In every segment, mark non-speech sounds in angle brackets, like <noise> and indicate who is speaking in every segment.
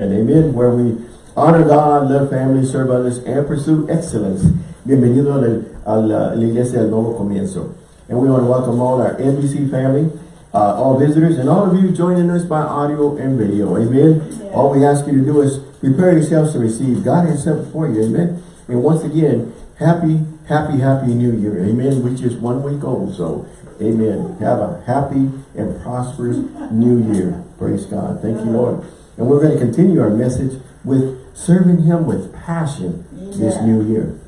Speaker 1: And amen, where we honor God, love family, serve others, and pursue excellence. Bienvenido a la, iglesia del nuevo comienzo. And we want to welcome all our NBC family, uh, all visitors, and all of you joining us by audio and video. Amen. Yeah. All we ask you to do is prepare yourselves to receive. God has sent for you. Amen. And once again, happy, happy, happy new year. Amen. Which just one week old. So, amen. Have a happy and prosperous new year. Praise God. Thank you, Lord. And we're going to continue our message with serving him with passion yeah. this new year.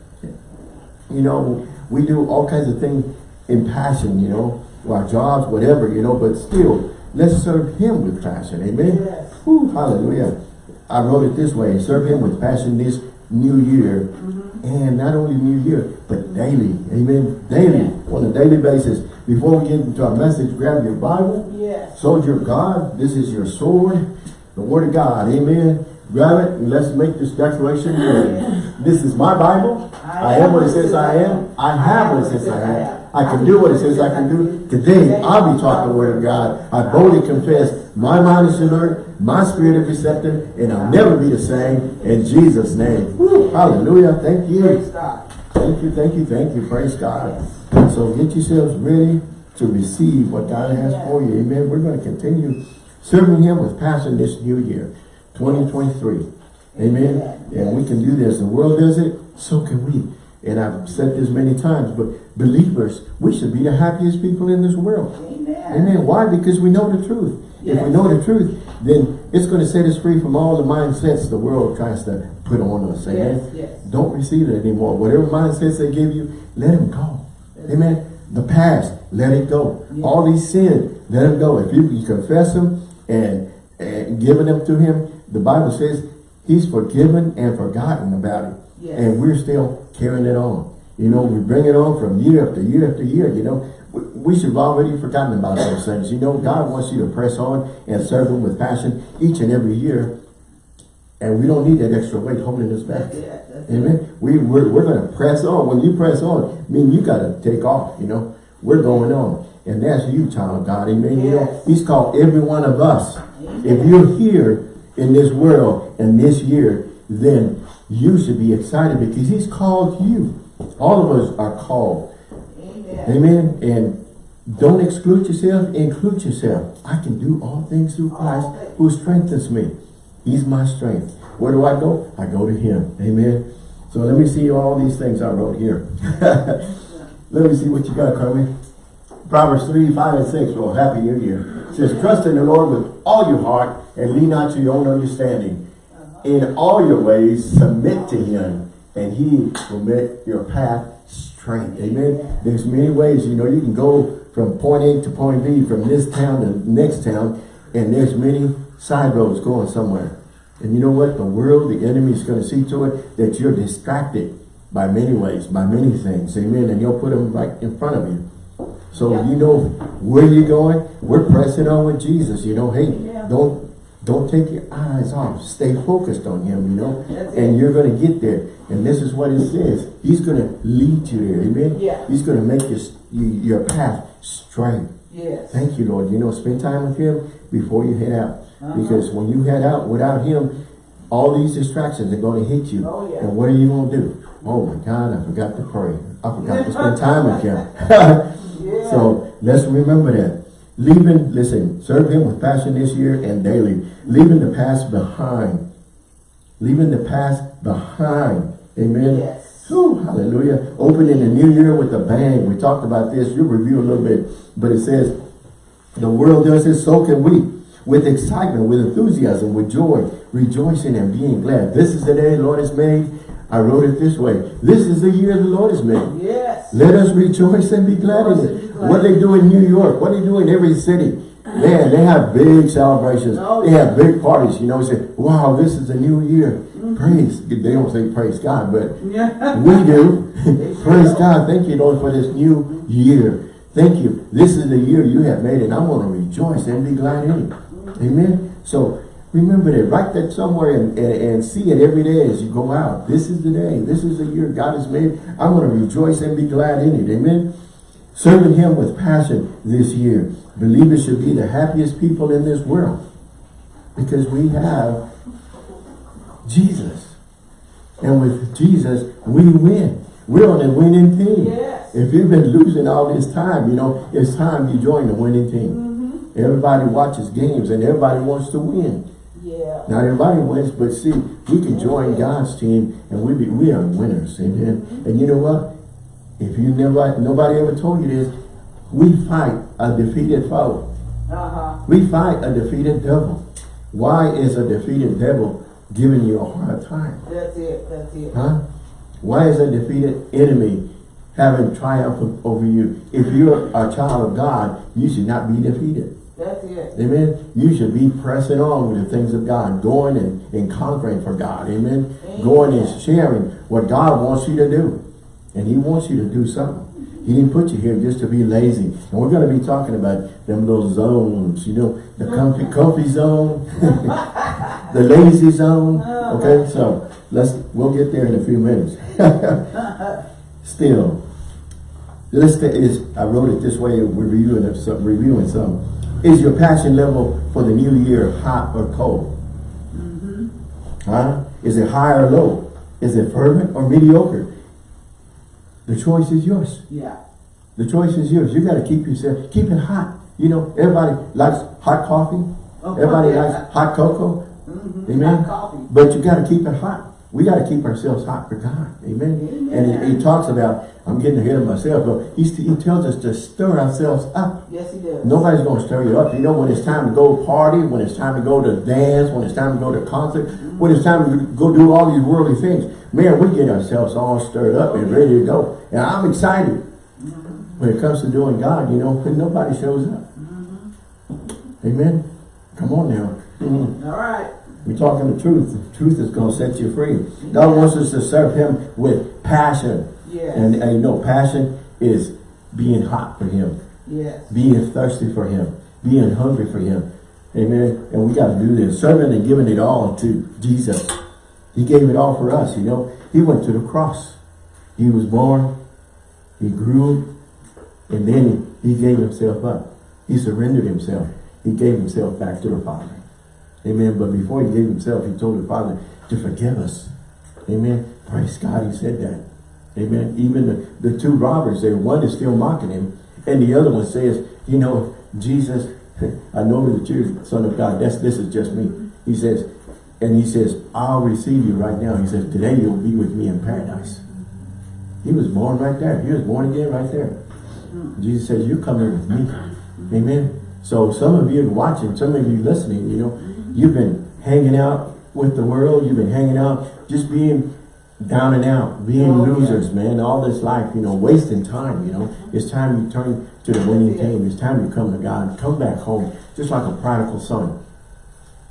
Speaker 1: You know, we do all kinds of things in passion, you know, our jobs, whatever, you know, but still, let's serve him with passion. Amen. Yes. Whew, hallelujah. I wrote it this way, serve him with passion this new year. Mm -hmm. And not only new year, but daily. Amen. Daily. Yeah. On a daily basis. Before we get into our message, grab your Bible. Yes. Soldier of God. This is your sword. The Word of God. Amen. Grab it and let's make this declaration. <laughs> this is my Bible. I am what it says I am. I have what it says I have. I can do what it says I can do. Today, I'll be taught the Word of God. I boldly confess my mind is alert, my spirit is receptive, and I'll never be the same. In Jesus' name. Woo, hallelujah. Thank you. Thank you, thank you, thank you. Praise God. So get yourselves ready to receive what God has for you. Amen. We're going to continue serving him with passion this new year, 2023. Amen. And we can do this. The world does it, so can we. And I've said this many times, but believers, we should be the happiest people in this world. Amen. Amen. Why? Because we know the truth. Yes. If we know the truth, then it's going to set us free from all the mindsets the world tries to put on us. Amen. Yes, yes. Don't receive it anymore. Whatever mindsets they give you, let them go. Amen. The past, let it go. All these sins, let them go. If you, you confess them, and, and giving them to him, the Bible says he's forgiven and forgotten about it. Yes. And we're still carrying it on. You know, we bring it on from year after year after year, you know. We should have already forgotten about those things. You know, God wants you to press on and serve him with passion each and every year. And we don't need that extra weight holding us back. Amen. We, we're, we're going to press on. When you press on, I mean, you got to take off, you know. We're going on. And that's you, child of God. Amen. Yes. You know, he's called every one of us. Amen. If you're here in this world and this year, then you should be excited because he's called you. All of us are called. Amen. Amen. And don't exclude yourself, include yourself. I can do all things through Christ who strengthens me. He's my strength. Where do I go? I go to him. Amen. So let me see all these things I wrote here. <laughs> let me see what you got, Carly. Proverbs 3, 5, and 6. Well, Happy New Year. It says, Trust in the Lord with all your heart and lean not to your own understanding. In all your ways, submit to him, and he will make your path straight. Amen. There's many ways, you know, you can go from point A to point B, from this town to next town, and there's many side roads going somewhere. And you know what? The world, the enemy is going to see to it that you're distracted by many ways, by many things. Amen. And he'll put them right in front of you. So yeah. you know where you're going. We're pressing on with Jesus. You know, hey, yeah. don't don't take your eyes off. Stay focused on him, you know. That's and it. you're going to get there. And this is what it says. He's going to lead you there. Amen. Yeah. He's going to make your, your path straight. Yes. Thank you, Lord. You know, spend time with him before you head out. Uh -huh. Because when you head out without him, all these distractions are going to hit you. Oh, yeah. And what are you going to do? Oh, my God, I forgot to pray. I forgot to spend <laughs> time with him. <laughs> So let's remember that. Leaving, listen, serve him with passion this year and daily. Leaving the past behind. Leaving the past behind. Amen. Yes. Whew, hallelujah. Opening the new year with a bang. We talked about this. You'll review a little bit. But it says, the world does this, so can we. With excitement, with enthusiasm, with joy, rejoicing and being glad. This is the day the Lord has made I wrote it this way. This is the year the Lord has made. Yes. Let us rejoice and be glad in it. What they do in New York, what do they do in every city. Man, they have big celebrations. Oh, they have big parties. You know, say, wow, this is a new year. Mm -hmm. Praise. They don't say praise God, but we do. <laughs> <laughs> praise God. Thank you, Lord, for this new year. Thank you. This is the year you have made, and I'm going to rejoice and be glad in it. Amen. So Remember that. Write that somewhere and, and, and, see it every day as you go out. This is the day. This is the year God has made. I'm going to rejoice and be glad in it. Amen. Serving him with passion this year. Believers should be the happiest people in this world. Because we have Jesus. And with Jesus, we win. We're on the winning team.
Speaker 2: Yes.
Speaker 1: If you've been losing all this time, you know, it's time you join the winning team.
Speaker 2: Mm-hmm.
Speaker 1: Everybody watches games and everybody wants to win.
Speaker 2: Yeah.
Speaker 1: Not everybody wins, but see, we can join God's team and we be, we are winners. Amen.
Speaker 2: Mm-hmm.
Speaker 1: And you know what? If you never, nobody ever told you this, we fight a defeated foe.
Speaker 2: Uh-huh.
Speaker 1: We fight a defeated devil. Why is a defeated devil giving you a hard time?
Speaker 2: That's it. That's it.
Speaker 1: Huh? Why is a defeated enemy having triumph over you? If you're a child of God, you should not be defeated.
Speaker 2: That's it.
Speaker 1: Amen. You should be pressing on with the things of God, going and, and conquering for God. Amen.
Speaker 2: Amen.
Speaker 1: Going and sharing what God wants you to do. And he wants you to do something. He didn't put you here just to be lazy. And we're going to be talking about them little zones, you know, the comfy, comfy zone, <laughs> the lazy zone. Uh-huh. Okay, so let's, we'll get there in a few minutes. <laughs> Still, let's is I wrote it this way. We're reviewing some, reviewing some. Is your passion level for the new year hot or cold? Mm-hmm. Huh? Is it high or low? Is it fervent or mediocre? The choice is yours.
Speaker 2: Yeah.
Speaker 1: The choice is yours. You got to keep yourself, keep it hot. You know, everybody likes hot coffee.
Speaker 2: Oh,
Speaker 1: Everybody
Speaker 2: yeah.
Speaker 1: likes hot cocoa.
Speaker 2: Mm-hmm.
Speaker 1: Amen.
Speaker 2: Hot coffee.
Speaker 1: But you got to keep it hot. We got to keep ourselves hot for God. Amen.
Speaker 2: Amen.
Speaker 1: And he, he talks about, I'm getting ahead of myself, but he, he tells us to stir ourselves up.
Speaker 2: Yes, he does.
Speaker 1: Nobody's going to stir you up. You know, when it's time to go party, when it's time to go to dance, when it's time to go to concert, when it's time to go do all these worldly things, man, we get ourselves all stirred up and ready to go. And I'm excited. When it comes to doing God, you know, when nobody shows up. Mm-hmm. Amen. Come on now.
Speaker 2: All right.
Speaker 1: We're talking the truth. The truth is going to set you free. God wants us to serve him with passion.
Speaker 2: Yes.
Speaker 1: And, and you know, passion is being hot for him
Speaker 2: yes.
Speaker 1: being thirsty for him, being hungry for him. Amen. And we got to do this. Serving and giving it all to Jesus. He gave it all for us, you know. He went to the cross. He was born. He grew. And then he gave himself up. He surrendered himself. He gave himself back to the Father. Amen. But before he gave himself, he told the Father to forgive us. Amen. Praise God, he said that. Amen. Even the, the two robbers there, one is still mocking him. And the other one says, you know, Jesus, <laughs> I know that you're the son of God. That's this is just me. He says, and he says, I'll receive you right now. He says, today you'll be with me in paradise. He was born right there. He was born again right there. Hmm. Jesus says, you're coming with me. Amen. So some of you watching, some of you listening, you know, mm-hmm. you've been hanging out with the world. You've been hanging out, just being down and out, being
Speaker 2: Oh, yeah.
Speaker 1: losers, man. All this life, you know, wasting time, you know. It's time you turn to the winning team. It's time you come to God. Come back home, just like a prodigal son.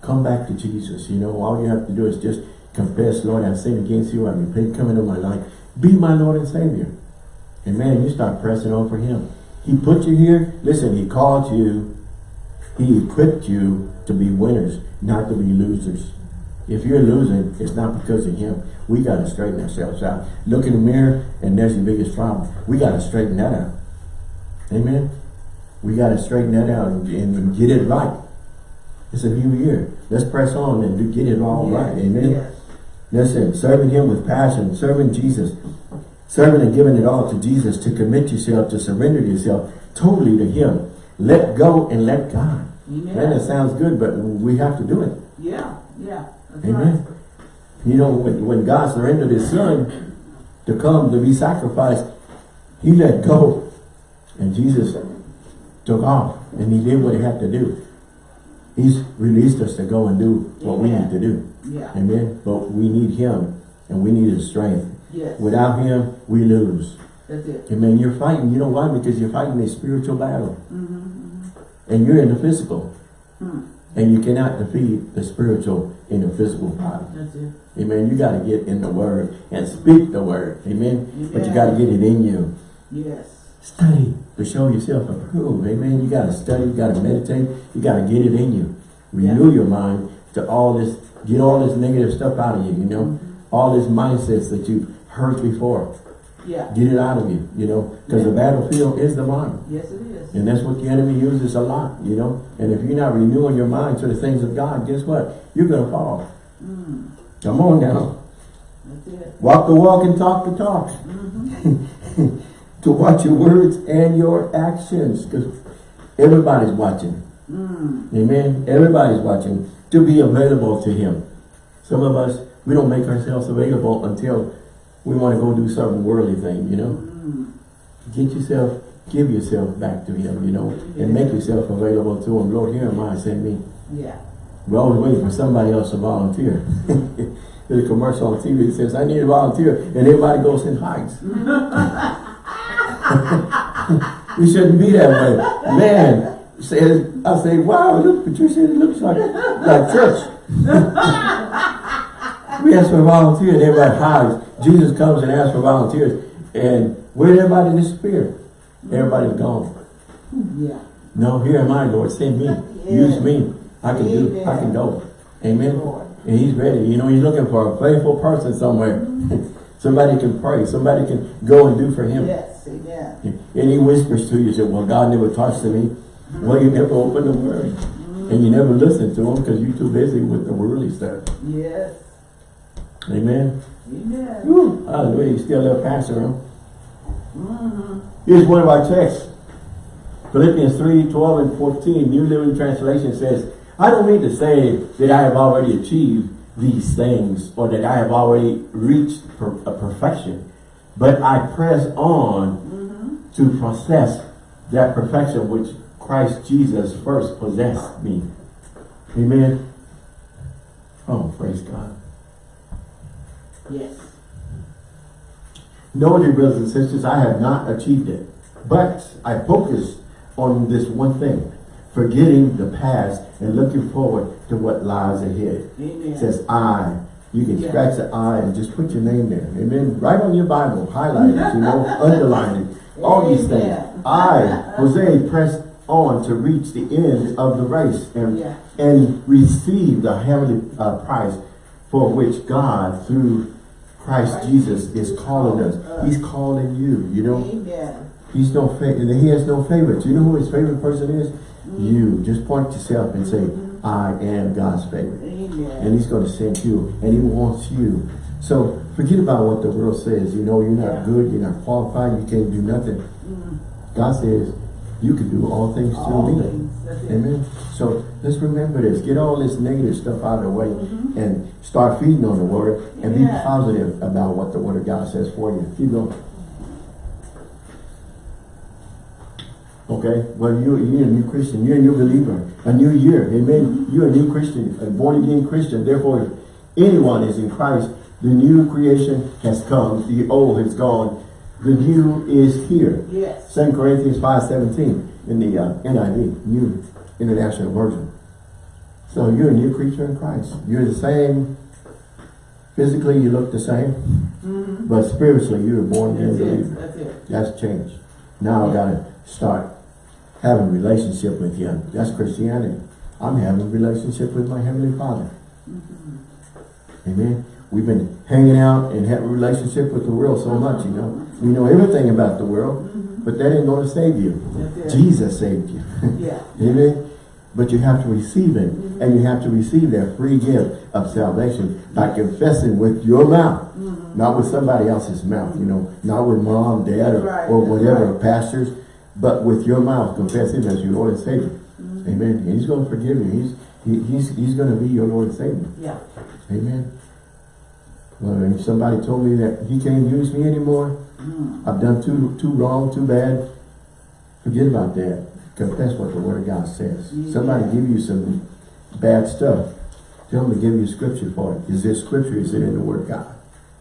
Speaker 1: Come back to Jesus. You know, all you have to do is just confess, Lord, I've sinned against you. I repent, come into my life. Be my Lord and Savior. And man, you start pressing on for him. He put you here. Listen, he called you. He equipped you to be winners, not to be losers. If you're losing, it's not because of him. We got to straighten ourselves out. Look in the mirror, and there's your biggest problem. We got to straighten that out. Amen? We got to straighten that out and, and get it right. It's a new year. Let's press on and do, get it all right. Amen?
Speaker 2: Yes.
Speaker 1: Listen, serving him with passion, serving Jesus, serving and giving it all to Jesus, to commit yourself, to surrender yourself totally to him. Let go and let God.
Speaker 2: Amen.
Speaker 1: Man, that sounds good, but we have to do it.
Speaker 2: Yeah. Yeah.
Speaker 1: Amen.
Speaker 2: right.
Speaker 1: You know, when, when God surrendered his son to come to be sacrificed, he let go. And Jesus took off and he did what he had to do. He's released us to go and do what we
Speaker 2: Amen.
Speaker 1: need to do.
Speaker 2: Yeah.
Speaker 1: Amen. But we need him and we need his strength.
Speaker 2: Yes.
Speaker 1: Without him, we lose.
Speaker 2: That's it.
Speaker 1: Amen. You're fighting. You know why? Because you're fighting a spiritual battle.
Speaker 2: Mm-hmm.
Speaker 1: And you're in the physical.
Speaker 2: Hmm.
Speaker 1: And you cannot defeat the spiritual in the physical body.
Speaker 2: That's it.
Speaker 1: Amen. You got to get in the word and speak the word. Amen. Yeah. But you got to get it in you.
Speaker 2: Yes.
Speaker 1: Study to show yourself approved. Amen. You got to study. You got to meditate. You got to get it in you. Renew your mind to all this. Get all this negative stuff out of you. You know, all this mindsets that you've heard before.
Speaker 2: Yeah.
Speaker 1: Get it out of you. You know, because the battlefield is the mind.
Speaker 2: Yes, it is.
Speaker 1: And that's what the enemy uses a lot, you know. And if you're not renewing your mind to the things of God, guess what? You're going to fall.
Speaker 2: Mm.
Speaker 1: Come on now.
Speaker 2: That's it.
Speaker 1: Walk the walk and talk the talk.
Speaker 2: Mm-hmm. <laughs>
Speaker 1: to watch your words and your actions. Because everybody's watching.
Speaker 2: Mm.
Speaker 1: Amen. Everybody's watching. To be available to Him. Some of us, we don't make ourselves available until we want to go do some worldly thing, you know.
Speaker 2: Mm.
Speaker 1: Get yourself, give yourself back to Him, you know, and make yourself available to Him. Lord, here am I, send me.
Speaker 2: Yeah.
Speaker 1: We're always waiting for somebody else to volunteer. <laughs> There's a commercial on TV that says, I need a volunteer, and everybody goes and hides. <laughs> <laughs> we shouldn't be that way. Man, says, I say, wow, look, Patricia, it looks like, like church. <laughs> we ask for volunteers, and everybody hides. Jesus comes and asks for volunteers, and where did everybody disappear? Everybody's gone.
Speaker 2: Yeah.
Speaker 1: No, here am I, Lord. Send me. Use me. I can do. I can go. Amen.
Speaker 2: Lord.
Speaker 1: And he's ready. You know, he's looking for a faithful person somewhere. <laughs> somebody can pray. Somebody can go and do for him.
Speaker 2: Yes, amen.
Speaker 1: And he whispers to you, say, well, God never talks to me. Well, you never open the word. And you never listen to him because you're too busy with the worldly stuff.
Speaker 2: Yes.
Speaker 1: Amen.
Speaker 2: Amen.
Speaker 1: Woo. Hallelujah. You still a pastor, huh?
Speaker 2: Mm-hmm.
Speaker 1: Here's one of our texts. Philippians 3, 12 and 14, New Living Translation says, I don't mean to say that I have already achieved these things or that I have already reached per a perfection, but I press on
Speaker 2: Mm-hmm.
Speaker 1: to possess that perfection which Christ Jesus first possessed me. Amen. Oh, praise God.
Speaker 2: Yes.
Speaker 1: No, dear brothers and sisters, I have not achieved it. But I focus on this one thing, forgetting the past and looking forward to what lies ahead.
Speaker 2: Amen.
Speaker 1: It says I. You can
Speaker 2: Yeah.
Speaker 1: scratch the I and just put your name there. Amen. Write on your Bible, highlight it, you know, <laughs> underline it. All these things. I, Jose, pressed on to reach the end of the race and,
Speaker 2: Yeah.
Speaker 1: and receive the heavenly uh, prize for which God, through Christ Jesus, is calling us. He's calling you, you know.
Speaker 2: Amen.
Speaker 1: He's no fa he has no favorites. You know who his favorite person is?
Speaker 2: Mm-hmm.
Speaker 1: You. Just point yourself and say, I am God's favorite. And he's going to send you. And he wants you. So forget about what the world says. You know, you're not
Speaker 2: Yeah.
Speaker 1: good, you're not qualified, you can't do nothing.
Speaker 2: Mm.
Speaker 1: God says, you can do all things
Speaker 2: All
Speaker 1: through me.
Speaker 2: things. That's it.
Speaker 1: Amen. So let's remember this. Get all this negative stuff out of the way
Speaker 2: Mhm.
Speaker 1: and start feeding on the word and be positive about what the word of God says for you. Keep going. Okay, well you you're a new Christian, you're a new believer, a new year, amen. You're a new Christian, a born again Christian. Therefore, if anyone is in Christ, the new creation has come, the old has gone, the new is here.
Speaker 2: Yes.
Speaker 1: 2 Corinthians 5.17 in the uh, NIV, New International Version. So you're a new creature in Christ. You're the same, physically you look the same,
Speaker 2: Mm-hmm.
Speaker 1: but spiritually you're born again
Speaker 2: That's it. That's it.
Speaker 1: That's changed. Now I gotta start having a relationship with Him. That's Christianity. I'm having a relationship with my Heavenly Father.
Speaker 2: Mm-hmm.
Speaker 1: Amen. We've been hanging out and having a relationship with the world so much, you know. We know everything about the world,
Speaker 2: Mm-hmm.
Speaker 1: but that ain't going to save you. Jesus saved you.
Speaker 2: Yeah. <laughs>
Speaker 1: Amen. But you have to receive it. And you have to receive that free gift of salvation by confessing with your mouth.
Speaker 2: Mm-hmm.
Speaker 1: Not with somebody else's mouth, you know. Not with mom, dad, or,
Speaker 2: Right,
Speaker 1: or whatever,
Speaker 2: right.
Speaker 1: pastors. But with your mouth, confess him as your Lord and Savior.
Speaker 2: Mm-hmm.
Speaker 1: Amen. And he's going to forgive you. He's he, he's he's going to be your Lord and Savior.
Speaker 2: Yeah.
Speaker 1: Amen. Well, if somebody told me that he can't use me anymore,
Speaker 2: Mm.
Speaker 1: I've done too too wrong, too bad. Forget about that. Confess what the Word of God says.
Speaker 2: Yeah.
Speaker 1: Somebody give you some bad stuff. Tell them to give you scripture for it. Is there scripture? Is it in the Word of God?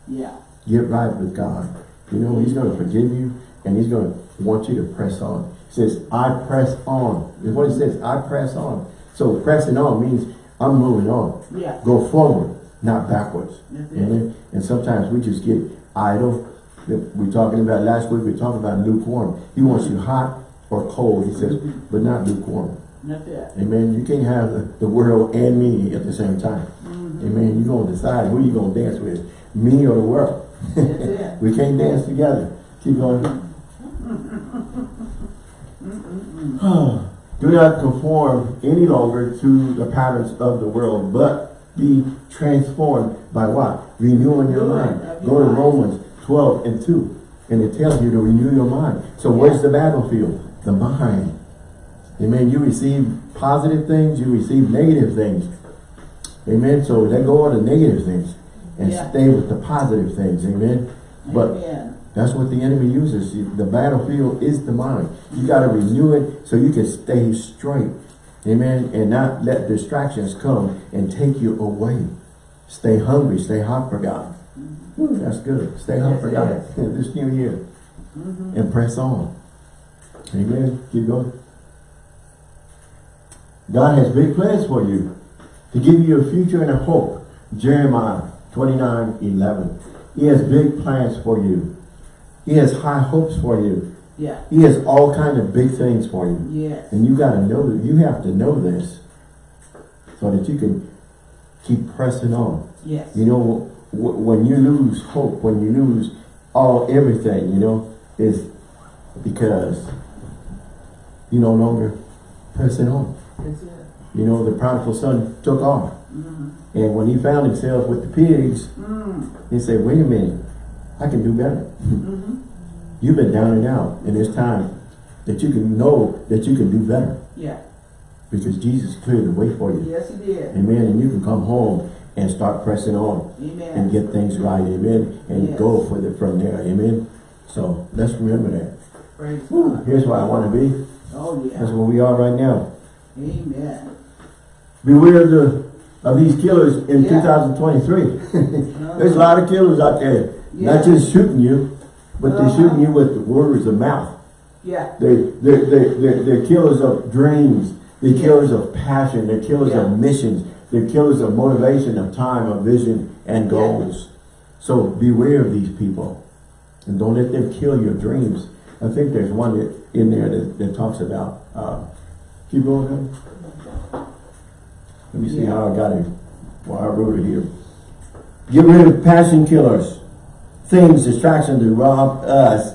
Speaker 2: Yeah.
Speaker 1: Get right with God. You know, He's going to forgive you and He's going to want you to press on. He says, I press on. Is what He says. I press on. So pressing on means I'm moving on.
Speaker 2: Yeah.
Speaker 1: Go forward, not backwards.
Speaker 2: That's it.
Speaker 1: Amen. And sometimes we just get idle. We're talking about last week, we talked about lukewarm. He wants you hot or cold, he says, but not lukewarm.
Speaker 2: It.
Speaker 1: Amen. You can't have the, the world and me at the same time.
Speaker 2: Mm-hmm.
Speaker 1: Amen. You're going to decide who you're going to dance with, me or the world. <laughs> We can't dance together. Keep going. <clears throat> Do not conform any longer to the patterns of the world, but be transformed by what? Renewing your mind. Go to. Romans 12 and 2. And it tells you to renew your mind. So where's the battlefield? The mind. Amen. You receive positive things, you receive negative things. Amen. So let go of the negative things and
Speaker 2: Yeah.
Speaker 1: stay with the positive things. Amen. But
Speaker 2: Amen.
Speaker 1: That's what the enemy uses. The battlefield is the mind. You got to renew it so you can stay straight. Amen. And not let distractions come and take you away. Stay hungry. Stay hot for God. Ooh, that's good. Stay hot
Speaker 2: Yes,
Speaker 1: for God <laughs> this new year.
Speaker 2: Mhm.
Speaker 1: And press on. Amen. Keep going. God has big plans for you to give you a future and a hope. Jeremiah 29, 11. He has big plans for you. He has high hopes for you.
Speaker 2: Yeah.
Speaker 1: He has all kind of big things for you.
Speaker 2: Yes.
Speaker 1: And you got to know, that. you have to know this so that you can keep pressing on.
Speaker 2: Yes.
Speaker 1: You know, when you lose hope, when you lose all everything, you know, is because you no longer pressing on.
Speaker 2: That's it.
Speaker 1: You know, the prodigal son took off.
Speaker 2: Mhm.
Speaker 1: And when he found himself with the pigs,
Speaker 2: Mm.
Speaker 1: he said, wait a minute, I can do better.
Speaker 2: Mhm.
Speaker 1: You've been down and out, and it's time that you can know that you can do better.
Speaker 2: Yeah.
Speaker 1: Because Jesus cleared the way for you.
Speaker 2: Yes, he did.
Speaker 1: Amen. And you can come home and start pressing on
Speaker 2: Amen.
Speaker 1: and get things right. Amen. And
Speaker 2: Yes.
Speaker 1: go for the from there. Amen. So let's remember that.
Speaker 2: Praise God.
Speaker 1: here's where I want to be.
Speaker 2: Oh, yeah.
Speaker 1: That's where we are right now.
Speaker 2: Amen.
Speaker 1: Beware of the of these killers in
Speaker 2: Yeah.
Speaker 1: 2023. <laughs> There's a lot of killers out there.
Speaker 2: Yeah.
Speaker 1: Not just shooting you, but they're
Speaker 2: Uh-huh.
Speaker 1: shooting you with the words of mouth.
Speaker 2: Yeah.
Speaker 1: They, they, they, they're, they're killers of dreams. They're
Speaker 2: Yeah.
Speaker 1: killers of passion. They're killers
Speaker 2: Yeah.
Speaker 1: of missions. They're killers of motivation, of time, of vision, and
Speaker 2: Yeah.
Speaker 1: goals. So beware of these people. And don't let them kill your dreams. I think there's one that, in there that, that talks about, uh, keep going, honey. Let me see
Speaker 2: Yeah.
Speaker 1: how I got it. Well, I wrote it here. Get rid of passion killers. Things, distractions that rob us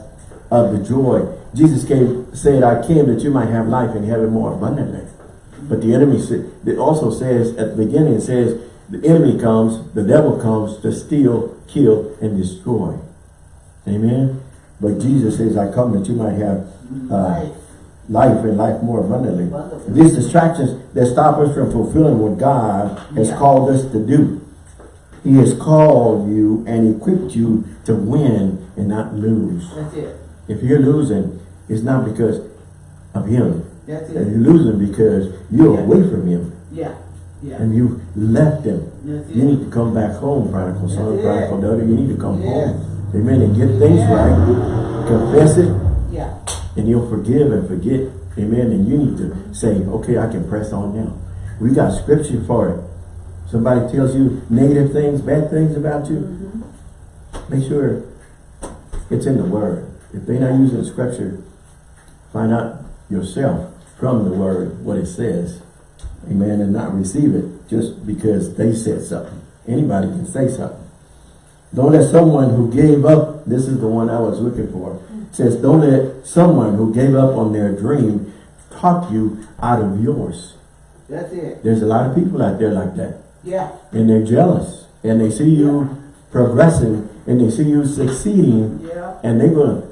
Speaker 1: of the joy. Jesus came, said, I came that you might have life and have it more abundantly. But the enemy it also says at the beginning, it says, the enemy comes, the devil comes to steal, kill, and destroy. Amen. But Jesus says, I come that you might have uh, life and life more abundantly.
Speaker 2: Abundantly.
Speaker 1: These distractions that stop us from fulfilling what God has
Speaker 2: Yeah.
Speaker 1: called us to do. He has called you and equipped you to win and not lose.
Speaker 2: That's it.
Speaker 1: If you're losing, it's not because of him.
Speaker 2: That's it.
Speaker 1: You're losing because you're
Speaker 2: Yeah.
Speaker 1: away from him
Speaker 2: Yeah. Yeah.
Speaker 1: and you left him.
Speaker 2: That's
Speaker 1: You
Speaker 2: it.
Speaker 1: need to come back home, prodigal son,
Speaker 2: That's
Speaker 1: prodigal daughter. You need to come
Speaker 2: Yes.
Speaker 1: home. Amen. And get things
Speaker 2: Yeah.
Speaker 1: right. Confess it
Speaker 2: Yeah.
Speaker 1: and you'll forgive and forget. Amen. And you need to say, okay, I can press on now. We got scripture for it. Somebody tells you negative things, bad things about you,
Speaker 2: Mm-hmm.
Speaker 1: make sure it's in the word. If they're not using scripture, find out yourself from the word what it says. Amen. And not receive it just because they said something. Anybody can say something. Don't let someone who gave up, this is the one I was looking for. It says, don't let someone who gave up on their dream talk you out of yours.
Speaker 2: That's it.
Speaker 1: There's a lot of people out there like that.
Speaker 2: Yeah.
Speaker 1: And they're jealous. And they see you progressing and they see you succeeding
Speaker 2: Yeah.
Speaker 1: and they're going to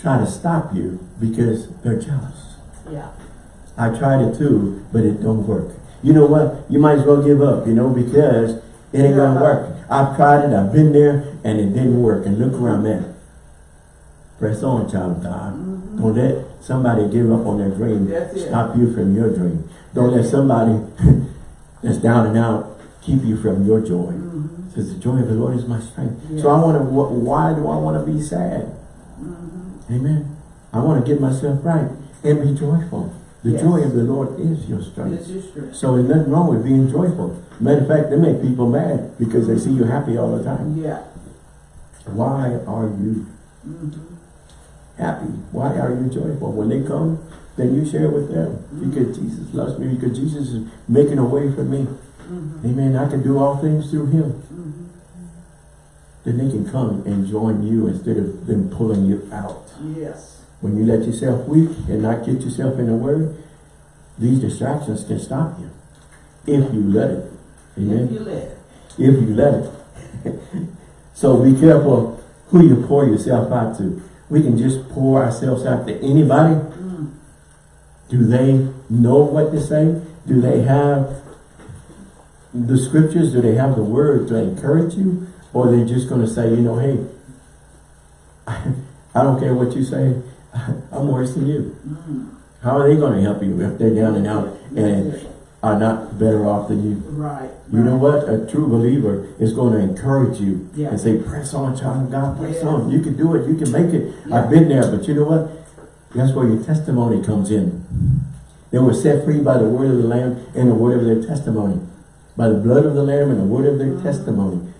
Speaker 1: try to stop you because they're jealous.
Speaker 2: Yeah.
Speaker 1: I tried it too, but it don't work. You know what? You might as well give up, you know, because it ain't gonna work. I've tried it, I've been there, and it didn't work. And look where I'm at. Press on, child of God.
Speaker 2: Mhm.
Speaker 1: Don't let somebody give up on their dream stop you from your dream. Don't let somebody <laughs> that's down and out keep you from your joy. It says the joy of the Lord is my strength.
Speaker 2: Yes.
Speaker 1: So I want to, why do I want to be sad?
Speaker 2: Mhm.
Speaker 1: Amen. I want to get myself right and be joyful. The
Speaker 2: Yes.
Speaker 1: joy of the Lord is your strength. So there's nothing wrong with being joyful. Matter of fact, they make people mad because they see you happy all the time.
Speaker 2: Yeah.
Speaker 1: Why are you
Speaker 2: Mhm.
Speaker 1: happy? Why are you joyful? When they come, then you share with them. Because Jesus loves me, because Jesus is making a way for me. Amen. I can do all things through him. Then they can come and join you instead of them pulling you out.
Speaker 2: Yes.
Speaker 1: When you let yourself weak and not get yourself in the word, these distractions can stop you. If you let it. Amen.
Speaker 2: If you let it.
Speaker 1: if you let it. <laughs> so be careful who you pour yourself out to. We can just pour ourselves out to anybody.
Speaker 2: Mm.
Speaker 1: Do they know what to say? Do they have the scriptures? Do they have the word to encourage you? Or are they just going to say, you know, hey, <laughs> I don't care what you say. <laughs> I'm worse than you.
Speaker 2: Mm.
Speaker 1: How are they going to help you if they're down and out and are not better off than you?
Speaker 2: Right.
Speaker 1: You know what? A true believer is going to encourage you
Speaker 2: Yeah.
Speaker 1: and say, press on, child of God, press
Speaker 2: Yeah.
Speaker 1: on. You can do it. You can make it.
Speaker 2: Yeah.
Speaker 1: I've been there, but you know what? That's where your testimony comes in. They were set free by the word of the Lamb and the word of their testimony. By the blood of the Lamb and the word of their testimony.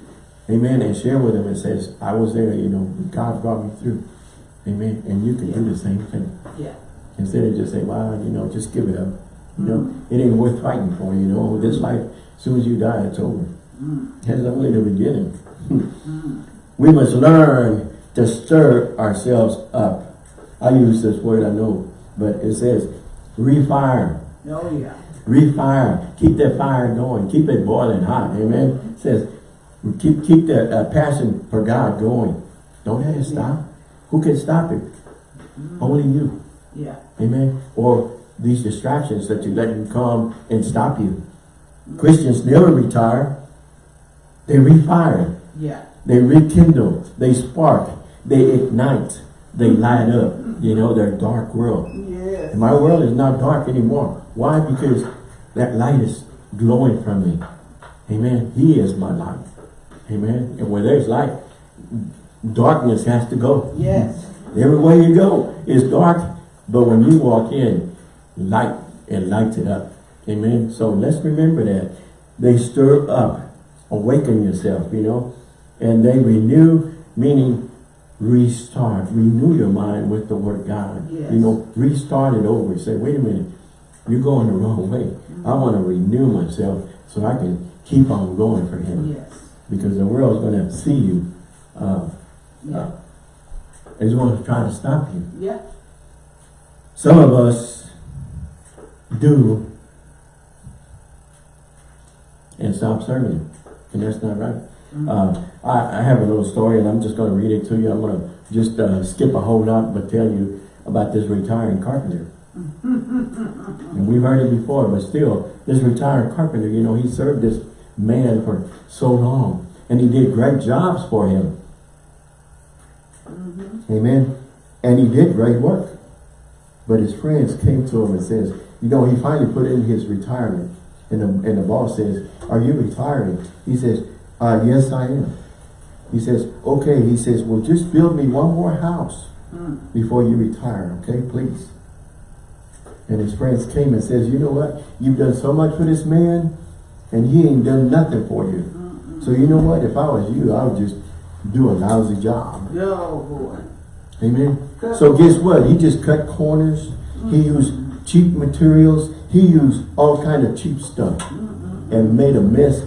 Speaker 1: Amen. And share with them and says, I was there, you know, God brought me through. Amen. And you can do the same thing.
Speaker 2: Yeah.
Speaker 1: Instead of just say, wow, you know, just give it up. You know,
Speaker 2: Mm.
Speaker 1: it ain't worth fighting for, you know. This life, as soon as you die, it's over.
Speaker 2: Mm.
Speaker 1: That's only the beginning.
Speaker 2: Mm.
Speaker 1: We must learn to stir ourselves up. I use this word, I know, but it says refire.
Speaker 2: Oh, yeah.
Speaker 1: Refire. Keep that fire going. Keep it boiling hot. Amen. It says keep keep that uh, passion for God going. Don't let it stop. Who can stop it?
Speaker 2: Mm.
Speaker 1: Only you.
Speaker 2: Yeah.
Speaker 1: Amen. Or these distractions that you let them come and stop you. Christians never retire. They refire.
Speaker 2: Yeah.
Speaker 1: They rekindle, they spark, they ignite, they light up, you know, their dark world.
Speaker 2: Yes.
Speaker 1: And my world is not dark anymore. Why? Because that light is glowing from me. Amen. He is my light. Amen. And where there's light, darkness has to go.
Speaker 2: Yes.
Speaker 1: Everywhere you go is dark, but when you walk in, light, and lights it up. Amen. So let's remember that. They stir up, awaken yourself, you know, and they renew, meaning restart, renew your mind with the word God.
Speaker 2: Yes.
Speaker 1: You know, restart it over. Say, wait a minute, you're going the wrong way. I want to renew myself so I can keep on going for him.
Speaker 2: Yes.
Speaker 1: Because the world's going to see you. Uh,
Speaker 2: Yeah.
Speaker 1: it's going to try to stop you.
Speaker 2: Yeah.
Speaker 1: Some of us do and stop serving him. And that's not right.
Speaker 2: Mm.
Speaker 1: Uh, I, I have a little story and I'm just going to read it to you. I'm going to just uh, skip a whole lot but tell you about this retiring carpenter. and we've heard it before, but still, this retired carpenter, you know, he served this man for so long. And he did great jobs for him.
Speaker 2: Mhm.
Speaker 1: Amen. And he did great work. But his friends came to him and says, you know, he finally put in his retirement. And the, and the boss says, are you retiring? He says, uh, yes, I am. He says, okay. He says, well, just build me one more house
Speaker 2: Mm.
Speaker 1: before you retire, okay, please. And his friends came and says, you know what? You've done so much for this man, and he ain't done nothing for you. So you know what? If I was you, I would just do a lousy job.
Speaker 2: Oh, boy.
Speaker 1: Amen. So guess what? He just cut corners. He used cheap materials. He used all kind of cheap stuff and made a mess.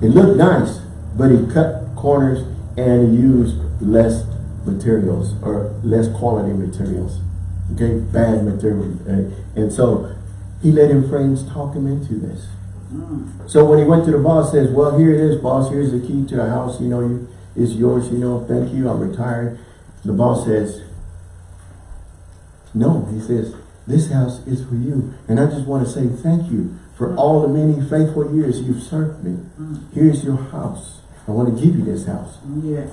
Speaker 1: It looked nice, but he cut corners and used less materials or less quality materials. Okay, bad material. And so he let him friends talk him into this.
Speaker 2: Mm.
Speaker 1: So when he went to the boss, says, well, here it is, boss. Here's the key to the house. You know, you, it's yours. You know, thank you. I'm retired. The boss says, no. He says, this house is for you. And I just want to say thank you for all the many faithful years you've served me.
Speaker 2: Mm.
Speaker 1: Here's your house. I want to give you this house.
Speaker 2: Yeah.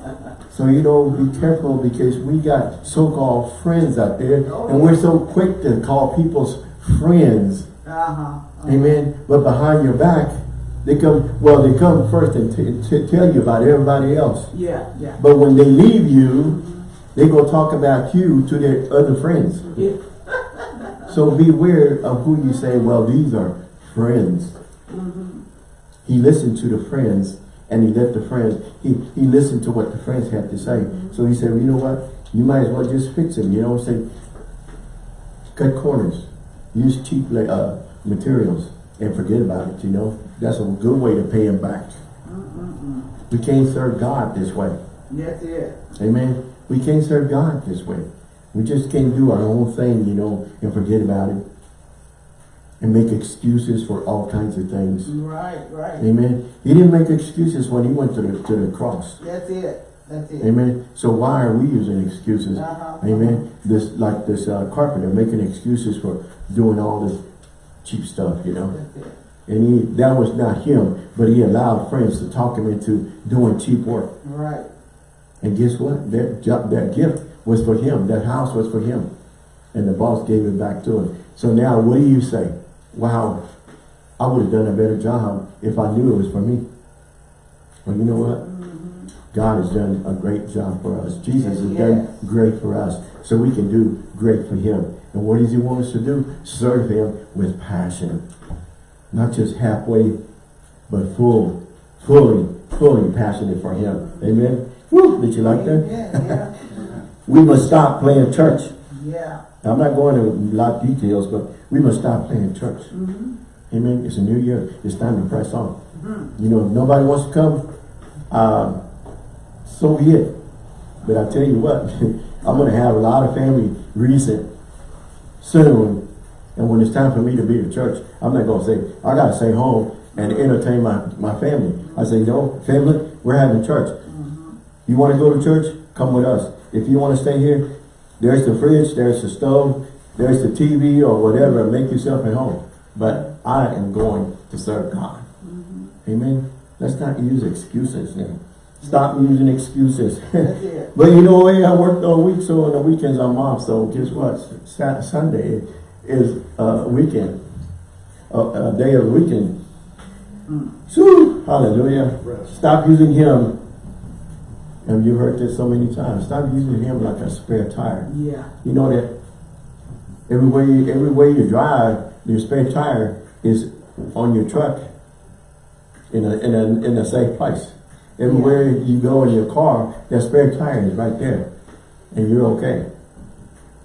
Speaker 1: So, you know, be careful because we got so-called friends out there. And we're so quick to call people's friends
Speaker 2: Uh-huh.
Speaker 1: Amen. But behind your back, they come, well, they come first and tell you about everybody else.
Speaker 2: Yeah, yeah.
Speaker 1: But when they leave you, they go talk about you to their other friends.
Speaker 2: Yeah.
Speaker 1: So beware of who you say, well, these are friends.
Speaker 2: Mhm.
Speaker 1: He listened to the friends and he let the friends, he, he listened to what the friends had to say. So he said, well, you know what? You might as well just fix them. You know, say, cut corners. Use cheap uh, materials and forget about it, you know. That's a good way to pay him back.
Speaker 2: Mm-mm-mm.
Speaker 1: We can't serve God this way.
Speaker 2: That's it.
Speaker 1: Amen. We can't serve God this way. We just can't do our own thing, you know, and forget about it. and make excuses for all kinds of things.
Speaker 2: Right, right.
Speaker 1: Amen. He didn't make excuses when he went to the, to the cross.
Speaker 2: That's it. That's it.
Speaker 1: Amen. So why are we using excuses?
Speaker 2: Uh-huh.
Speaker 1: Amen. This like this uh, carpenter making excuses for doing all this cheap stuff, you know.
Speaker 2: That's it.
Speaker 1: And he that was not him, but he allowed friends to talk him into doing cheap work.
Speaker 2: Right.
Speaker 1: And guess what? That job, that gift was for him. That house was for him. And the boss gave it back to him. So now what do you say? Wow, I would have done a better job if I knew it was for me. Well, you know what? God has done a great job for us. Jesus has done great for us. So we can do great for him. And what does he want us to do? Serve him with passion. Not just halfway, but full, fully, fully passionate for him. Amen? Woo, did you like that?
Speaker 2: Yeah,
Speaker 1: We must stop playing church.
Speaker 2: yeah.
Speaker 1: I'm not going to a lot of details, but we must stop playing church.
Speaker 2: Mm-hmm.
Speaker 1: Amen. It's a new year. It's time to press on.
Speaker 2: Mm-hmm.
Speaker 1: You know, if nobody wants to come, uh, so be it. But I tell you what, <laughs> I'm going to have a lot of family recent soon. And when it's time for me to be at church, I'm not going to say, I got to stay home and entertain my, my family. I say, no, family, we're having church. You want to go to church? Come with us. If you want to stay here, there's the fridge, there's the stove, there's the TV or whatever. Make yourself at home. But I am going to serve God. Mm-hmm. Amen. Let's not use excuses now. Stop using excuses. <laughs> <laughs> But you know hey, I worked all week, so on the weekends I'm off. So guess what? Sa Sunday is a weekend. A, a day of weekend. Mm. So, hallelujah. Stop using him. And you've heard this so many times. Stop using him like a spare tire.
Speaker 2: Yeah.
Speaker 1: You know that everywhere you, everywhere you drive, your spare tire is on your truck in a, in a, in a safe place. Everywhere you go in your car, that spare tire is right there. And you're okay.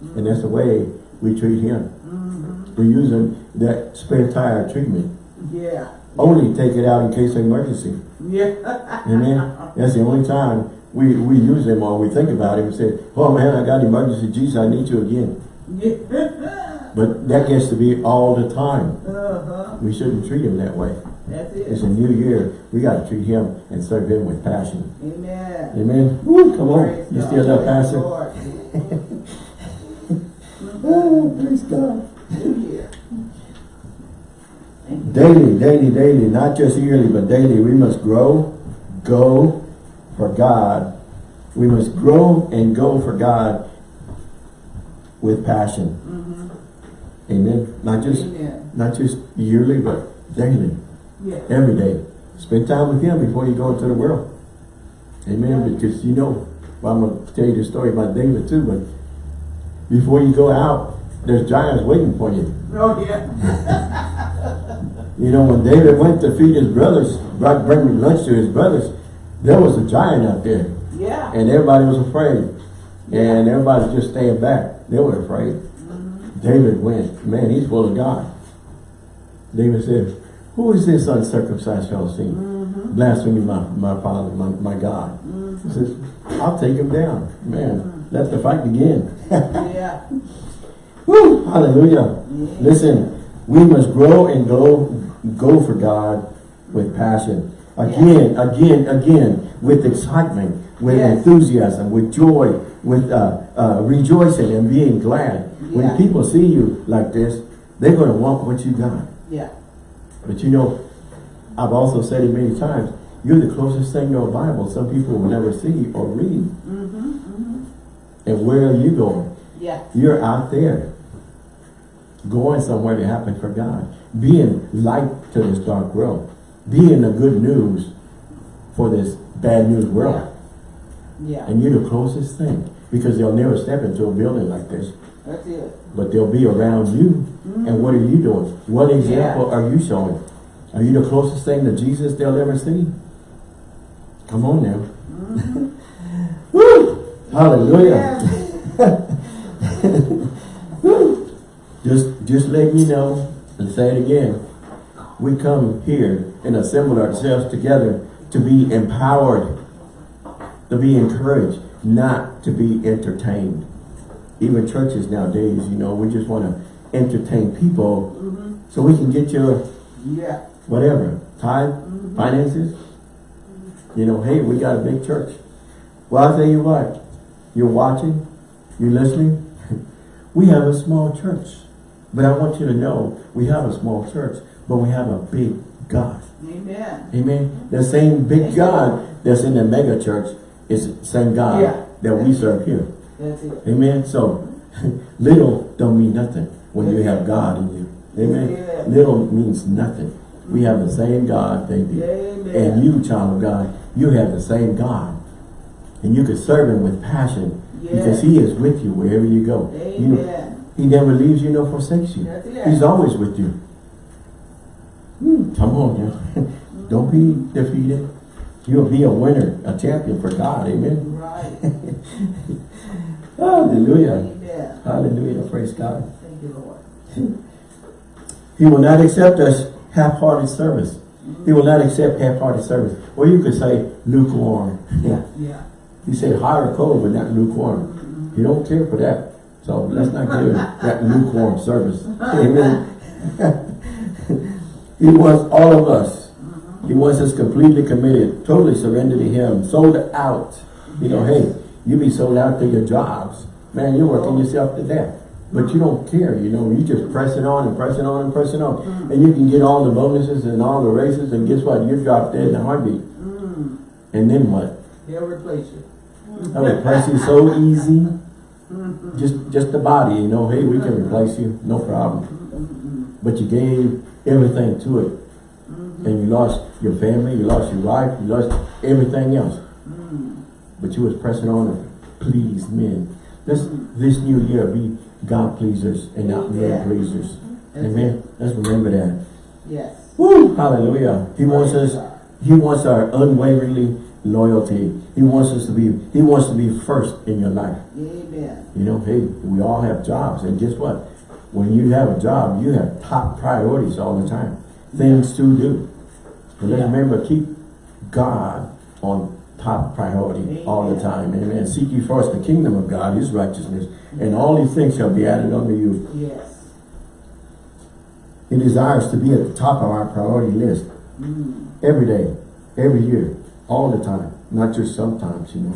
Speaker 1: And that's the way we treat him. Mm-hmm. We're using that spare tire treatment.
Speaker 2: Yeah.
Speaker 1: Only take it out in case of emergency.
Speaker 2: Yeah.
Speaker 1: Amen. <laughs> That's the only time we, we use him or we think about him and say, oh man, I got emergency. Jesus, I need you again.
Speaker 2: yeah. <laughs>
Speaker 1: But that gets to be all the time.
Speaker 2: Uh-huh.
Speaker 1: We shouldn't treat him that way.
Speaker 2: That's
Speaker 1: It's a new year. We got to treat him and serve him with passion.
Speaker 2: Amen.
Speaker 1: Amen. Woo, come on.
Speaker 2: Praise
Speaker 1: You still love?
Speaker 2: Lord. <laughs>
Speaker 1: Oh, praise God.
Speaker 2: New year.
Speaker 1: Daily, daily, daily, not just yearly, but daily, we must grow, go for God. We must grow and go for God with passion. Mm-hmm. Amen. Not just
Speaker 2: Amen.
Speaker 1: not just yearly, but daily,
Speaker 2: Yeah.
Speaker 1: every day. Spend time with Him before you go into the world. Amen. Because you know, well, I'm going to tell you the story about David too, but before you go out, there's giants waiting for you.
Speaker 2: Oh, yeah. <laughs>
Speaker 1: You know, when David went to feed his brothers, brought bring lunch to his brothers, there was a giant out there.
Speaker 2: Yeah.
Speaker 1: And everybody was afraid. And everybody just staying back. They were afraid. Mm-hmm. David went, man, he's full of God. David said, who is this uncircumcised Philistine? Mm-hmm. Blaspheming my, my father, my, my God. Mm-hmm. He says, I'll take him down. Man, let the fight begin. <laughs>
Speaker 2: Yeah.
Speaker 1: Woo, hallelujah. Listen, we must grow and go, go for God with passion. Again, again, again, with excitement, with
Speaker 2: Yes.
Speaker 1: enthusiasm, with joy, with uh, uh, rejoicing and being glad. When people see you like this, they're going to want what you got.
Speaker 2: Yeah.
Speaker 1: But you know, I've also said it many times, you're the closest thing to a Bible some people will never see or read. Mm-hmm. And where are you going?
Speaker 2: Yeah.
Speaker 1: You're out there going somewhere to happen for God. Being light to this dark world. Being the good news for this bad news world.
Speaker 2: Yeah.
Speaker 1: And you're the closest thing. Because they'll never step into a building like this.
Speaker 2: That's it.
Speaker 1: But they'll be around you. Mm-hmm. And what are you doing? What example are you showing? Are you the closest thing to Jesus they'll ever see? Come on now. Mm-hmm. <laughs> Woo! Hallelujah. <laughs> Just just let me know and say it again. We come here and assemble ourselves together to be empowered, to be encouraged, not to be entertained. Even churches nowadays, you know, we just want to entertain people So we can get your
Speaker 2: Yeah.
Speaker 1: whatever, tithe,
Speaker 2: Mhm.
Speaker 1: finances. You know, hey, we got a big church. Well, I'll tell you what, you're watching, you're listening. <laughs> we have a small church. But I want you to know, we have a small church, but we have a big God.
Speaker 2: Amen.
Speaker 1: Amen. The same big God that's in the mega church is the same God
Speaker 2: Yeah.
Speaker 1: that we serve here.
Speaker 2: That's it.
Speaker 1: Amen. So <laughs> little don't mean nothing when you have God in you. Amen.
Speaker 2: Yeah.
Speaker 1: Little means nothing. We have the same God, thank you.
Speaker 2: Amen.
Speaker 1: And you, child of God, you have the same God. And you can serve him with passion because he is with you wherever you go. You know,
Speaker 2: Amen.
Speaker 1: he never leaves you nor forsakes you. He's always with you. Hmm, Come on now. <laughs> Don't be defeated. You'll be a winner, a champion for God. Amen.
Speaker 2: Right. <laughs>
Speaker 1: Hallelujah.
Speaker 2: Amen.
Speaker 1: Hallelujah. Praise God.
Speaker 2: Thank you, Lord. <laughs>
Speaker 1: He will not accept us half-hearted service. He will not accept half-hearted service. Or you could say lukewarm.
Speaker 2: Yeah. Yeah.
Speaker 1: He said or cold, but not lukewarm. He don't care for that. So let's not give that lukewarm service. Amen. He wants all of us. He wants us completely committed, totally surrendered to him, sold out. You know, hey, you be sold out to your jobs. Man, you're working yourself to death. But you don't care, you know, you just pressing on and pressing on and pressing on. Mm. And you can get all the bonuses and all the raises and guess what? You're dropped dead in a heartbeat.
Speaker 2: Mm.
Speaker 1: And then what?
Speaker 2: He'll replace you.
Speaker 1: I replace you so easy. Mm-hmm. Just just the body, you know, hey, we can replace you, no problem. Mm-hmm. But you gave everything to it. Mm-hmm. And you lost your family, you lost your wife, you lost everything else. Mm-hmm. But you was pressing on to please men. This this new year be God pleasers and not men
Speaker 2: Yeah.
Speaker 1: pleasers.
Speaker 2: That's
Speaker 1: Amen. Let's remember that.
Speaker 2: Yes.
Speaker 1: Woo! Hallelujah. He wants us he wants our unwaveringly loyalty. He wants us to be, he wants to be first in your life.
Speaker 2: Amen.
Speaker 1: You know, hey, we all have jobs. And guess what? When you have a job, you have top priorities all the time. Things to do. But let's
Speaker 2: Yeah.
Speaker 1: remember, keep God on top priority all the
Speaker 2: Amen.
Speaker 1: time. Amen. Seek ye first the kingdom of God, his righteousness, and all these things shall be added unto you.
Speaker 2: Yes.
Speaker 1: He desires to be at the top of our priority list.
Speaker 2: Mm.
Speaker 1: Every day, every year, all the time, not just sometimes, you know.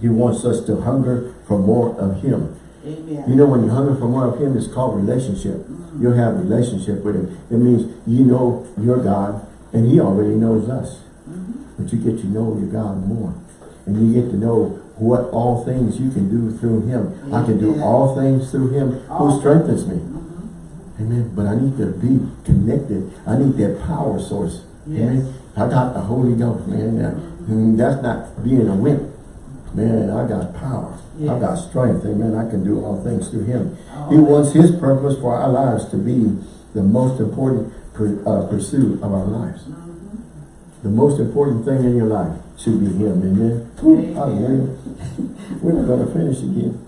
Speaker 1: He wants us to hunger for more of him.
Speaker 2: Amen.
Speaker 1: You know, when you hunger for more of him, it's called relationship. Mm-hmm. You'll have relationship with him. It means you know your God, and he already knows us. Mm-hmm. But you get to know your God more. And you get to know what all things you can do through him. I can do all things through him
Speaker 2: All
Speaker 1: who strengthens me. Mm-hmm. Amen. But I need to be connected. I need that power source. Amen.
Speaker 2: Yes.
Speaker 1: I got the Holy Ghost, man. That- mm, That's not being a wimp. Man, I got power. I
Speaker 2: Yes.
Speaker 1: got strength. Amen. I can do all things through him. He wants his purpose for our lives to be the most important uh, pursuit of our lives. The most important thing in your life should be him. Amen. Whew,
Speaker 2: Amen.
Speaker 1: hallelujah. <laughs> We're not going to finish again.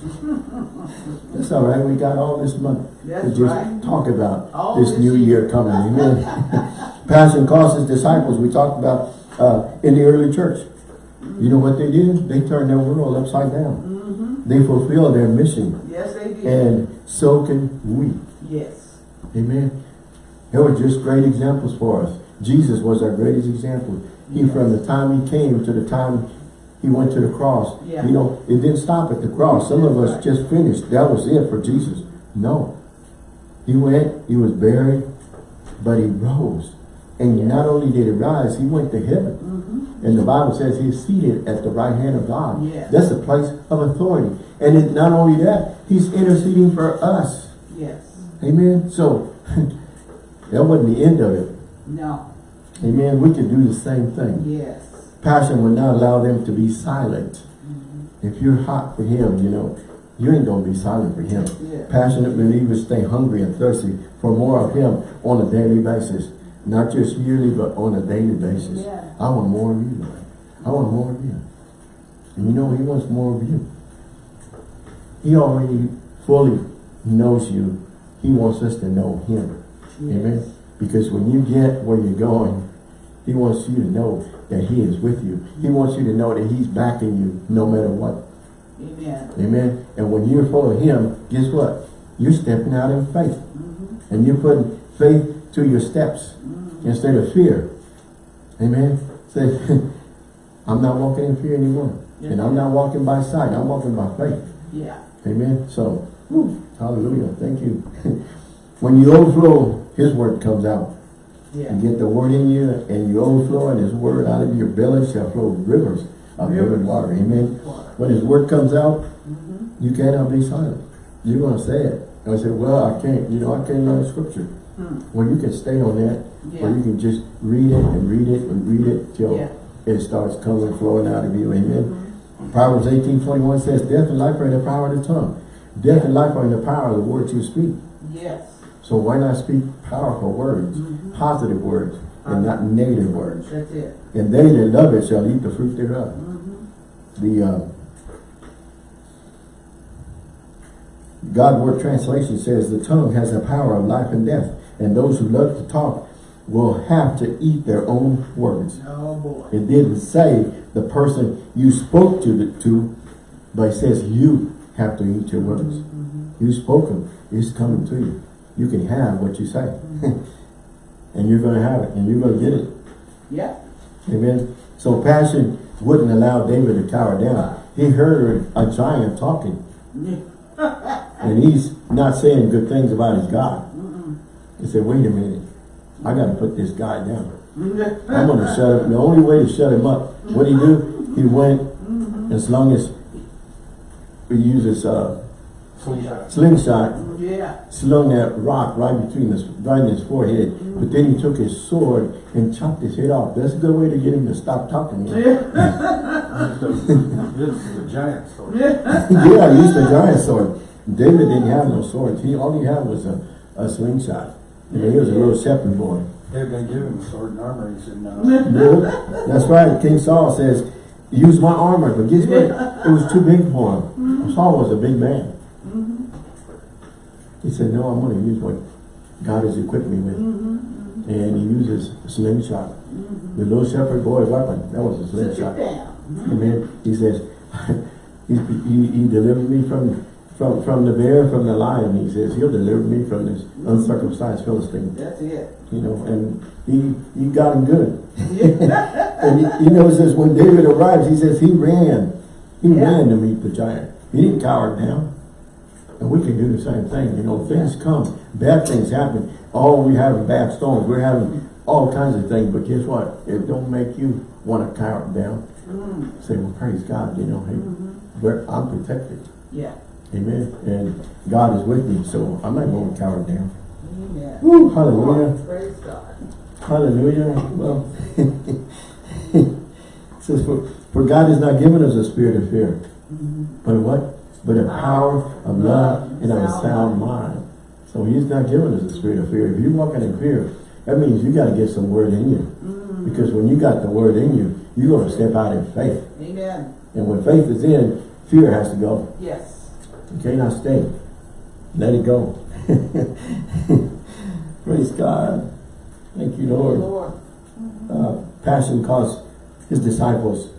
Speaker 1: That's all right. We got all this month to just
Speaker 2: right.
Speaker 1: talk about
Speaker 2: All
Speaker 1: this new
Speaker 2: year.
Speaker 1: coming. Amen. <laughs> Passion cost his disciples. We talked about uh, in the early church. You know what they did? They turned their world upside down. They fulfilled their mission.
Speaker 2: Yes, they did.
Speaker 1: And so can we.
Speaker 2: yes.
Speaker 1: Amen. They were just great examples for us. Jesus was our greatest example. He,
Speaker 2: Yes.
Speaker 1: from the time he came to the time he went to the cross,
Speaker 2: Yeah.
Speaker 1: you know, it didn't stop at the cross. Some of us just finished. That was it for Jesus. No. He went, he was buried, but he rose. And not only did he rise, he went to heaven. And the Bible says he's seated at the right hand of God.
Speaker 2: Yes.
Speaker 1: That's a place of authority. And it, not only that, he's interceding for us.
Speaker 2: Yes.
Speaker 1: Amen. So <laughs> that wasn't the end of it.
Speaker 2: No.
Speaker 1: Amen. We can do the same thing.
Speaker 2: Yes.
Speaker 1: Passion will not allow them to be silent. Mm-hmm. If you're hot for him, you know, you ain't gonna be silent for him.
Speaker 2: Yeah.
Speaker 1: Passionate believers stay hungry and thirsty for more of him on a daily basis. Not just yearly, but on a daily basis.
Speaker 2: Yeah.
Speaker 1: I want more of you, Lord. I want more of you. And you know, he wants more of you. He already fully knows you. He wants us to know him. Amen. Because when you get where you're going, he wants you to know that he is with you. He wants you to know that he's backing you no matter what.
Speaker 2: Amen.
Speaker 1: Amen. And when you follow him, guess what? You're stepping out in faith.
Speaker 2: Mm-hmm.
Speaker 1: And you're putting faith to your steps instead of fear. Amen. Say, <laughs> I'm not walking in fear anymore. And I'm not walking by sight. I'm walking by faith.
Speaker 2: Yeah.
Speaker 1: Amen. So, whew, hallelujah. Thank you. <laughs> when you overflow, his word comes out.
Speaker 2: Yeah.
Speaker 1: You get the word in you and you overflow and his word out of your belly shall flow rivers of living water. Amen.
Speaker 2: Water.
Speaker 1: When his word comes out,
Speaker 2: Mm-hmm.
Speaker 1: you cannot be silent. You're going to say it. And I say, well, I can't, you know, I can't learn scripture.
Speaker 2: Hmm.
Speaker 1: Well, you can stay on that or you can just read it and read it and read it till
Speaker 2: Yeah.
Speaker 1: it starts coming, flowing out of you. Amen.
Speaker 2: Mhm.
Speaker 1: Proverbs 18, 21 says, death and life are in the power of the tongue. Death and life are in the power of the words you speak.
Speaker 2: Yes.
Speaker 1: So why not speak powerful words,
Speaker 2: Mhm.
Speaker 1: positive words, and not negative words?
Speaker 2: That's it.
Speaker 1: And they that love it shall eat the fruit thereof.
Speaker 2: Mm-hmm.
Speaker 1: The uh, God Word Translation says the tongue has the power of life and death, and those who love to talk will have to eat their own words.
Speaker 2: Oh.
Speaker 1: It didn't say the person you spoke to, the, to but it says you have to eat your words.
Speaker 2: Mm-hmm.
Speaker 1: You spoke them. It's coming to you. You can have what you say. <laughs> and you're going to have it. And you're going to get it.
Speaker 2: Yeah.
Speaker 1: Amen. So passion wouldn't allow David to cower down. He heard a giant talking. <laughs> And he's not saying good things about his God.
Speaker 2: Mm-mm.
Speaker 1: He said, wait a minute. I got to put this guy down. I'm going to shut him. The only way to shut him up, what he do? He went, as long as he uses uh,
Speaker 3: Slingshot.
Speaker 1: slingshot,
Speaker 2: Yeah.
Speaker 1: slung that rock right between his, right in his forehead. But then he took his sword and chopped his head off. That's a good way to get him to stop talking. Yeah, <laughs>
Speaker 3: This is a giant sword. <laughs>
Speaker 1: yeah he used a giant sword. David didn't have no swords. He all he had was a, a slingshot. You know, he was a little shepherd boy.
Speaker 3: They're gonna give him a sword and armor. He said, no.
Speaker 1: Yeah, that's right. King Saul says, use my armor. But guess what? It was too big for him. Mm-hmm. Saul was a big man. Mm-hmm. He said, no, I'm going to use what God has equipped me with.
Speaker 2: Mm-hmm.
Speaker 1: And he uses a slingshot. Mm-hmm. The little shepherd boy weapon, that was a
Speaker 2: Sit
Speaker 1: slingshot. Amen. He says, <laughs> he, he, he delivered me from, from, from the bear, from the lion. He says, he'll deliver me from this uncircumcised Philistine.
Speaker 2: That's it.
Speaker 1: You know, and he, he got him good. <laughs> And you know, it says when David arrives, he says he ran. He
Speaker 2: Yeah.
Speaker 1: ran to meet the giant. He didn't cower down. And we can do the same thing. You know, things come. Bad things happen. Oh, we having bad storms. We're having all kinds of things. But guess what? It don't make you want to cower down.
Speaker 2: Mm.
Speaker 1: Say, well, praise God. You know, hey,
Speaker 2: Mhm.
Speaker 1: we're, I'm protected.
Speaker 2: Yeah.
Speaker 1: Amen. And God is with me. So I'm not going to cower down.
Speaker 2: Amen.
Speaker 1: Woo, hallelujah.
Speaker 2: Praise God.
Speaker 1: Hallelujah. Well, <laughs> it says, for, for God has not given us a spirit of fear,
Speaker 2: Mhm.
Speaker 1: but what? But a power of love and of a sound mind. So he's not giving us a spirit of fear. If you're walking in fear, that means you got to get some word in you.
Speaker 2: Mm.
Speaker 1: Because when you got the word in you, you're going to step out in faith.
Speaker 2: Amen.
Speaker 1: And when faith is in, fear has to go.
Speaker 2: Yes.
Speaker 1: You cannot stay. Let it go. <laughs> Praise God. Thank you, Lord.
Speaker 2: Lord.
Speaker 1: uh, passion caused his disciples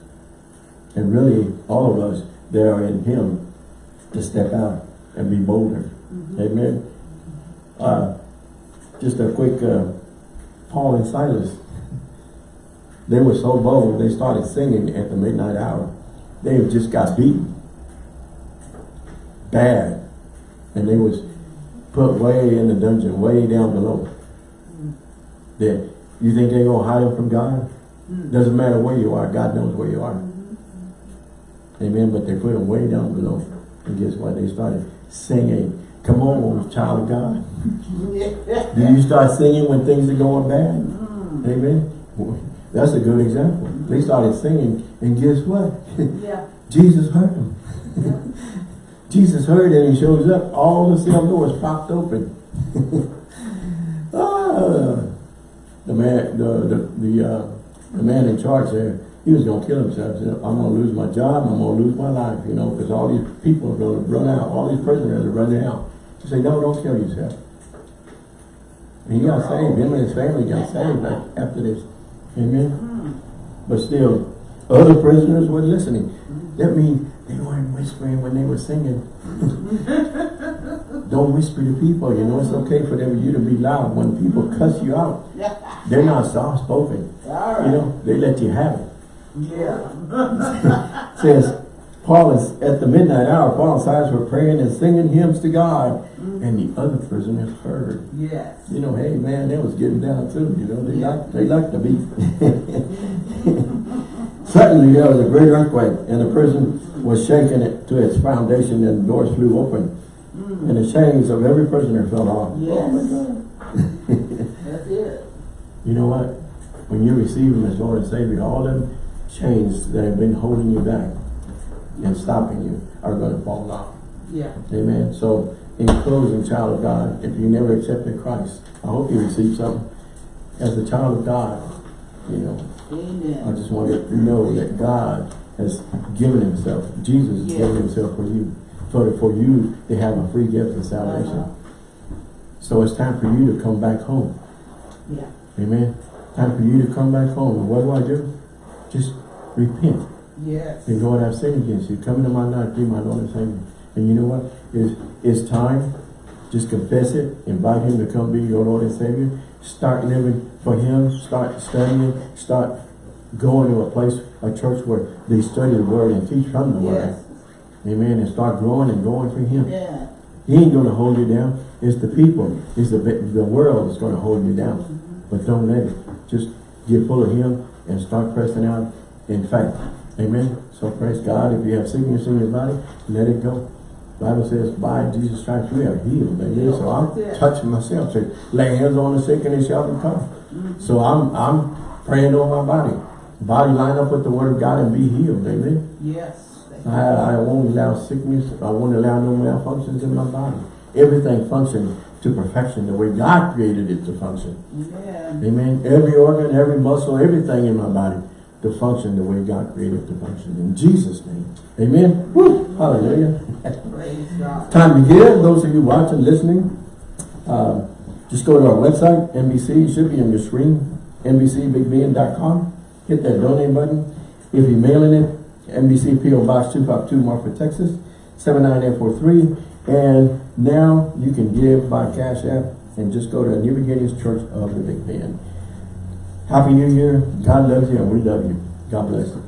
Speaker 1: and really all of us that are in him to step out and be bolder. Amen. Uh, just a quick uh, Paul and Silas. They were so bold, they started singing at the midnight hour. They just got beaten. Bad. And they was put way in the dungeon, way down below. That you think they're gonna hide them from God?
Speaker 2: Mm.
Speaker 1: Doesn't matter where you are, God knows where you are. Amen. But they put them way down below. And guess what? They started singing. Come on, child of God. <laughs> Do you start singing when things are going bad?
Speaker 2: Mm.
Speaker 1: Amen. That's a good example. They started singing, and guess what?
Speaker 2: Yeah. <laughs>
Speaker 1: Jesus heard them. Jesus heard it and he shows up. All the cell doors popped open. <laughs> ah, the man, the the the, uh, the man in charge there, he was gonna kill himself. He said, I'm gonna lose my job. I'm gonna lose my life. You know, because all these people are gonna run out. All these prisoners are running out. He said, No, don't kill yourself. And he got saved. Him and his family got saved after this. Amen.
Speaker 2: Mm.
Speaker 1: But still, Other prisoners were listening. That means they weren't whispering when they were singing. <laughs> Don't whisper to people, you know, it's okay for them you to be loud. When people cuss you out, they're not soft spoken.
Speaker 2: All
Speaker 1: You know, they let you have it.
Speaker 2: Yeah. <laughs>
Speaker 1: says, Paul is at the midnight hour, Paul and Silas were praying and singing hymns to God, mm-hmm. and the other prisoners heard.
Speaker 2: Yes.
Speaker 1: You know, hey man, they was getting down too, you know, they
Speaker 2: Yeah.
Speaker 1: like they like the beat. <laughs> Suddenly there was a great earthquake, and the prison was shaken it to its foundation, and the doors flew open,
Speaker 2: Mm.
Speaker 1: and the chains of every prisoner fell off.
Speaker 2: Yes.
Speaker 1: Oh my God.
Speaker 2: That's it. <laughs>
Speaker 1: You know what? When you receive Him as Lord and Savior, all them chains that have been holding you back and stopping you are going to fall off.
Speaker 2: Yeah.
Speaker 1: Amen. So, in closing, child of God, if you never accepted Christ, I hope you receive something. As a child of God, you know, I just want you to know that God has given Himself. Jesus has
Speaker 2: Yes.
Speaker 1: given Himself for you, for for you to have a free gift of salvation. So it's time for you to come back home.
Speaker 2: Yeah.
Speaker 1: Amen. Time for you to come back home. And what do I do? Just repent.
Speaker 2: Yes.
Speaker 1: And Lord, I've sinned against you. Come into my life, be my Lord and Savior. And you know what? It's, it's time. Just confess it. Invite Him to come be your Lord and Savior. Start living for Him. Start studying. Start going to a place, a church where they study the Word and teach from the Word.
Speaker 2: Yes.
Speaker 1: Amen. And start growing and going for Him.
Speaker 2: Yeah.
Speaker 1: He ain't going to hold you down. It's the people. It's the, the world that's going to hold you down. Mm-hmm. But don't let it. Just get full of Him and start pressing out in faith. Amen. So praise God. If you have sickness in your body, let it go. Bible says, by Jesus Christ we are healed. Amen. So I'm touching myself. Say, lay hands on the sick and they shall recover. Mm-hmm. So I'm I'm praying over my body. Body line up with the word of God and be healed. Amen.
Speaker 2: Yes.
Speaker 1: I, I won't allow sickness. I won't allow no malfunctions in my body. Everything functions to perfection the way God created it to function.
Speaker 2: Amen.
Speaker 1: Amen. Every organ, every muscle, everything in my body to function the way God created it to function. In Jesus' name. Amen. Woo. Hallelujah. <laughs> Time to give. Those of you watching, listening, uh, just go to our website, NBC. It should be on your screen, NBCBigBend.com. Hit that donate button. If you're mailing it, NBC PO Box 252, Marfa, Texas, 79843. And now you can give by Cash App and just go to New Beginnings Church of the Big Bend. Happy New Year. God loves you and we love you. God bless you.